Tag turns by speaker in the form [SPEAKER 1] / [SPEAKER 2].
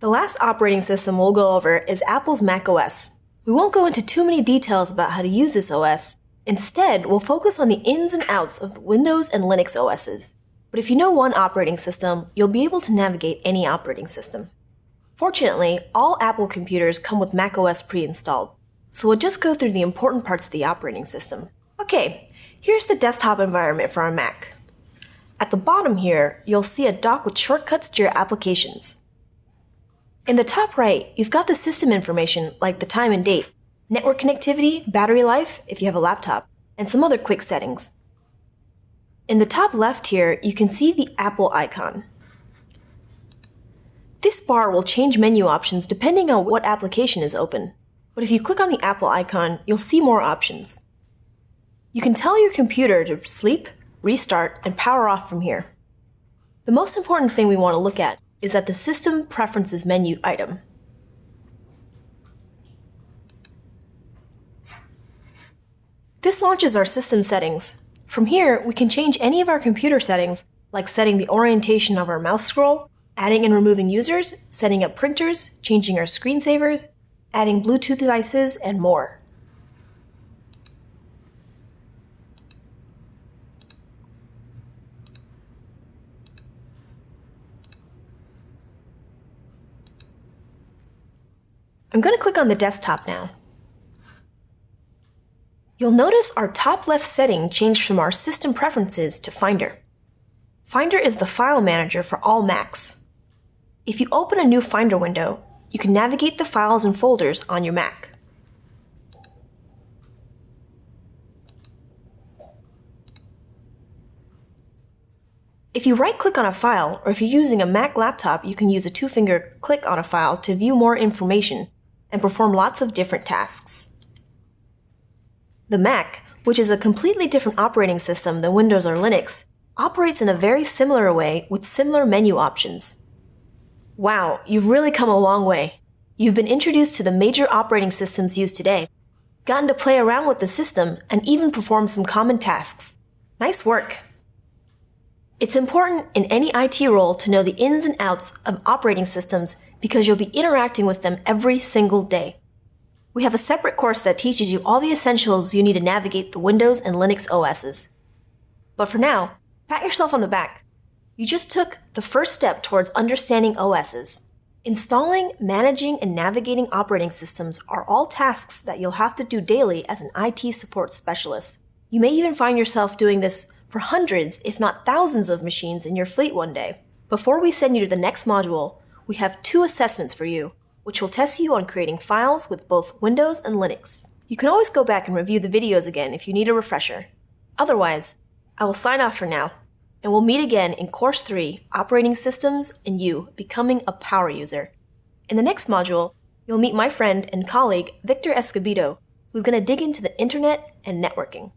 [SPEAKER 1] The last operating system we'll go over is Apple's macOS. We won't go into too many details about how to use this OS. Instead, we'll focus on the ins and outs of Windows and Linux OSs. But if you know one operating system, you'll be able to navigate any operating system. Fortunately, all Apple computers come with macOS pre-installed, so we'll just go through the important parts of the operating system. Okay, here's the desktop environment for our Mac. At the bottom here, you'll see a dock with shortcuts to your applications. In the top right, you've got the system information like the time and date, network connectivity, battery life if you have a laptop, and some other quick settings. In the top left here, you can see the Apple icon. This bar will change menu options depending on what application is open. But if you click on the Apple icon, you'll see more options. You can tell your computer to sleep, restart, and power off from here. The most important thing we want to look at is at the System Preferences menu item. This launches our system settings. From here, we can change any of our computer settings, like setting the orientation of our mouse scroll, adding and removing users, setting up printers, changing our screensavers, adding Bluetooth devices, and more. I'm going to click on the desktop now. You'll notice our top left setting changed from our system preferences to Finder. Finder is the file manager for all Macs. If you open a new Finder window, you can navigate the files and folders on your Mac. If you right-click on a file, or if you're using a Mac laptop, you can use a two-finger click on a file to view more information and perform lots of different tasks. The Mac, which is a completely different operating system than Windows or Linux, operates in a very similar way with similar menu options. Wow, you've really come a long way. You've been introduced to the major operating systems used today, gotten to play around with the system, and even perform some common tasks. Nice work! It's important in any IT role to know the ins and outs of operating systems because you'll be interacting with them every single day. We have a separate course that teaches you all the essentials you need to navigate the Windows and Linux OSs. But for now, pat yourself on the back. You just took the first step towards understanding OSs. Installing, managing, and navigating operating systems are all tasks that you'll have to do daily as an IT support specialist. You may even find yourself doing this for hundreds, if not thousands of machines in your fleet one day. Before we send you to the next module, we have two assessments for you, which will test you on creating files with both Windows and Linux. You can always go back and review the videos again if you need a refresher. Otherwise, I will sign off for now, and we'll meet again in Course 3, Operating Systems and You Becoming a Power User. In the next module, you'll meet my friend and colleague Victor Escobedo, who's going to dig into the internet and networking.